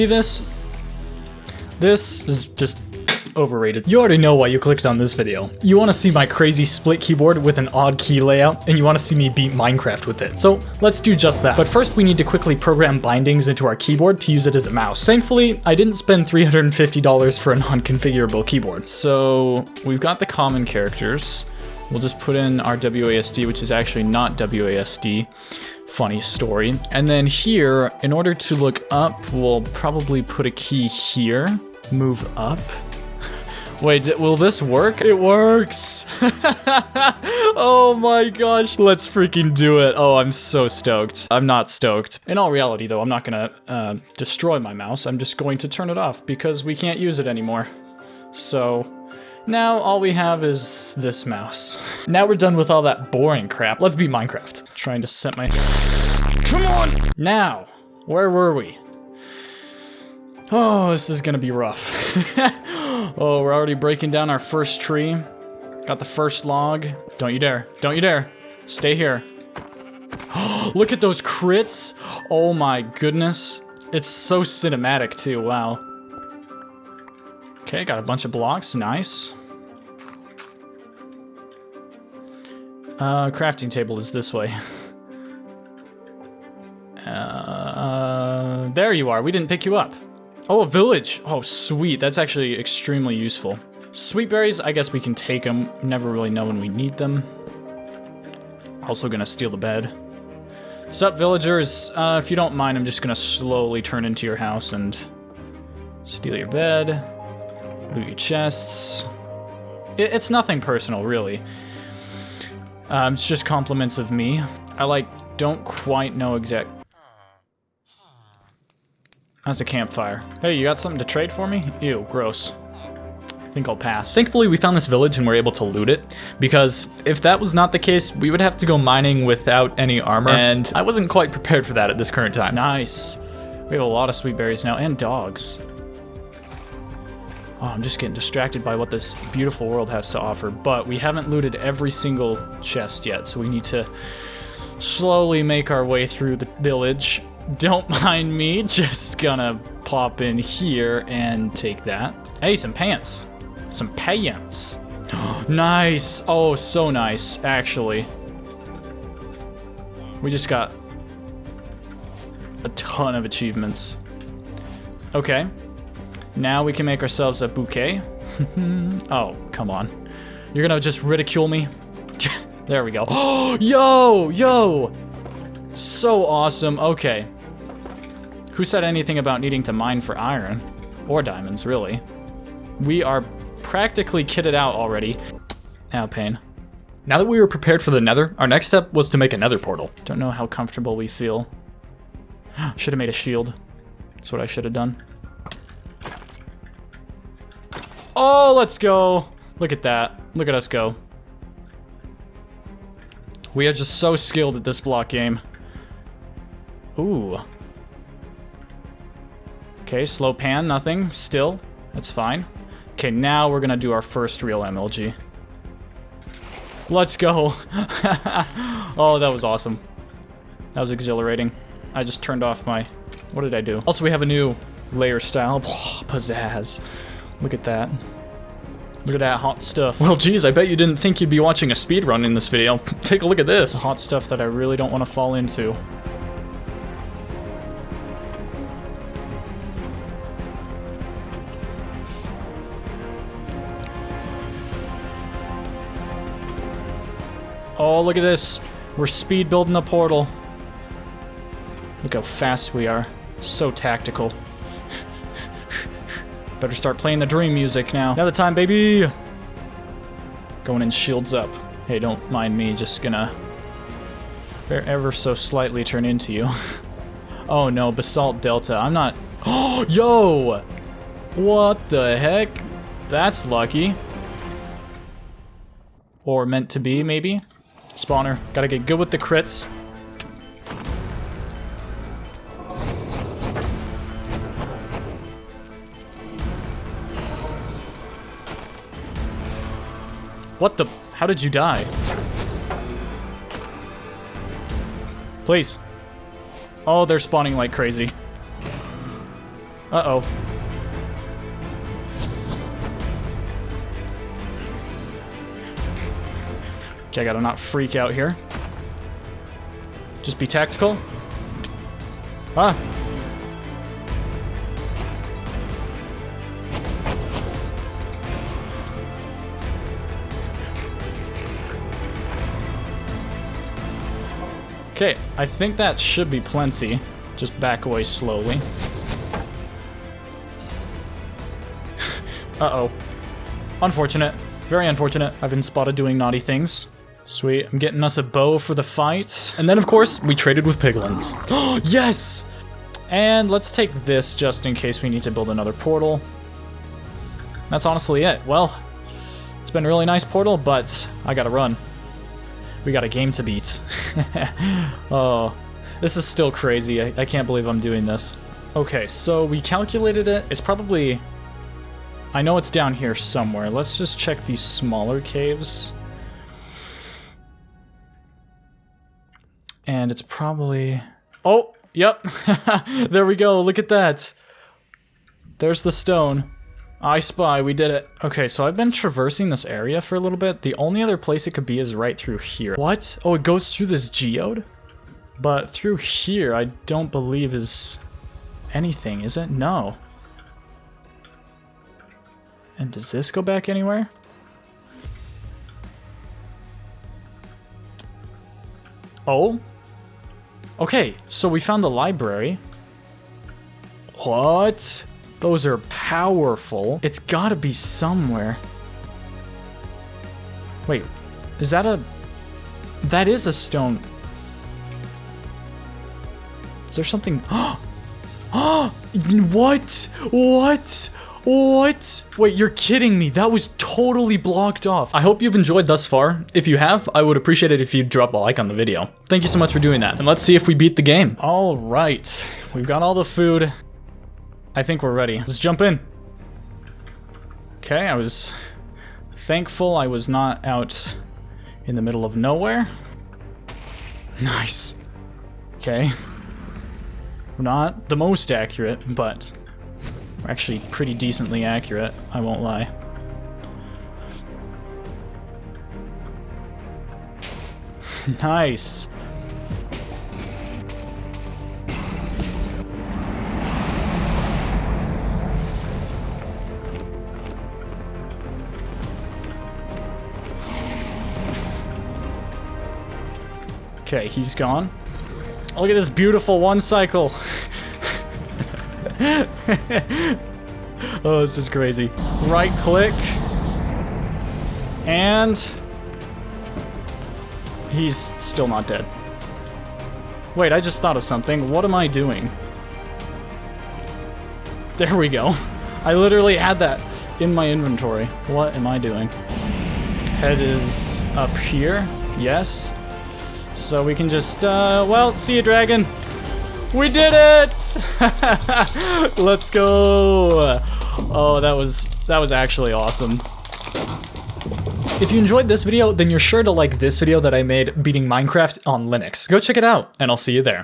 see this? This is just overrated. You already know why you clicked on this video. You want to see my crazy split keyboard with an odd key layout, and you want to see me beat Minecraft with it. So let's do just that. But first we need to quickly program bindings into our keyboard to use it as a mouse. Thankfully, I didn't spend $350 for a non-configurable keyboard. So we've got the common characters. We'll just put in our WASD, which is actually not WASD. Funny story. And then here, in order to look up, we'll probably put a key here. Move up. Wait, will this work? It works! oh my gosh. Let's freaking do it. Oh, I'm so stoked. I'm not stoked. In all reality, though, I'm not gonna uh, destroy my mouse. I'm just going to turn it off because we can't use it anymore. So, now all we have is this mouse. Now we're done with all that boring crap. Let's be Minecraft. Trying to set my... Come on! Now, where were we? Oh, this is gonna be rough. oh, we're already breaking down our first tree. Got the first log. Don't you dare. Don't you dare. Stay here. Look at those crits. Oh my goodness. It's so cinematic too, wow. Okay, got a bunch of blocks, nice. Uh, crafting table is this way. Uh, there you are, we didn't pick you up. Oh, a village. Oh, sweet. That's actually extremely useful. Sweet berries, I guess we can take them. Never really know when we need them. Also gonna steal the bed. Sup, villagers? Uh, if you don't mind, I'm just gonna slowly turn into your house and steal your bed, loot your chests. It, it's nothing personal, really. Um, it's just compliments of me. I, like, don't quite know exact that's a campfire. Hey, you got something to trade for me? Ew, gross. I think I'll pass. Thankfully, we found this village and we're able to loot it, because if that was not the case, we would have to go mining without any armor, and I wasn't quite prepared for that at this current time. Nice. We have a lot of sweet berries now, and dogs. Oh, I'm just getting distracted by what this beautiful world has to offer, but we haven't looted every single chest yet, so we need to slowly make our way through the village don't mind me, just gonna pop in here and take that. Hey, some pants. Some pants. nice. Oh, so nice, actually. We just got a ton of achievements. Okay. Now we can make ourselves a bouquet. oh, come on. You're gonna just ridicule me? there we go. Oh, yo, yo! So awesome. Okay. Who said anything about needing to mine for iron? Or diamonds, really. We are practically kitted out already. Ow, pain. Now that we were prepared for the nether, our next step was to make a nether portal. Don't know how comfortable we feel. should have made a shield. That's what I should have done. Oh, let's go. Look at that. Look at us go. We are just so skilled at this block game. Ooh. Okay, slow pan, nothing. Still, that's fine. Okay, now we're gonna do our first real MLG. Let's go. oh, that was awesome. That was exhilarating. I just turned off my... What did I do? Also, we have a new layer style. pizzazz. Look at that. Look at that hot stuff. Well, geez, I bet you didn't think you'd be watching a speed run in this video. Take a look at this. The hot stuff that I really don't want to fall into. Oh, look at this. We're speed building a portal. Look how fast we are. So tactical. Better start playing the dream music now. The time, baby! Going in shields up. Hey, don't mind me, just gonna ever so slightly turn into you. oh no, Basalt Delta. I'm not... Oh, yo! What the heck? That's lucky. Or meant to be, maybe? Spawner. Gotta get good with the crits. What the? How did you die? Please. Oh, they're spawning like crazy. Uh-oh. Okay, I gotta not freak out here. Just be tactical. Ah! Okay, I think that should be plenty. Just back away slowly. Uh-oh. Unfortunate. Very unfortunate. I've been spotted doing naughty things. Sweet. I'm getting us a bow for the fight. And then, of course, we traded with piglins. Oh, yes! And let's take this just in case we need to build another portal. That's honestly it. Well, it's been a really nice portal, but I gotta run. We got a game to beat. oh, this is still crazy. I, I can't believe I'm doing this. Okay, so we calculated it. It's probably... I know it's down here somewhere. Let's just check these smaller caves. And it's probably... Oh, yep. there we go. Look at that. There's the stone. I spy, we did it. Okay, so I've been traversing this area for a little bit. The only other place it could be is right through here. What? Oh, it goes through this geode? But through here, I don't believe is anything, is it? No. And does this go back anywhere? Oh? Okay, so we found the library. What? Those are powerful. It's gotta be somewhere. Wait, is that a... That is a stone. Is there something... What? What? What? Wait, you're kidding me. That was totally blocked off. I hope you've enjoyed thus far. If you have, I would appreciate it if you'd drop a like on the video. Thank you so much for doing that. And let's see if we beat the game. All right. We've got all the food. I think we're ready. Let's jump in. Okay, I was thankful I was not out in the middle of nowhere. Nice. Okay. We're not the most accurate, but we're actually pretty decently accurate, I won't lie. nice. Okay, he's gone. Look at this beautiful one cycle. oh, this is crazy. Right click. And... He's still not dead. Wait, I just thought of something. What am I doing? There we go. I literally had that in my inventory. What am I doing? Head is up here. Yes. So we can just, uh, well, see you, dragon. We did it! Let's go! Oh, that was, that was actually awesome. If you enjoyed this video, then you're sure to like this video that I made beating Minecraft on Linux. Go check it out, and I'll see you there.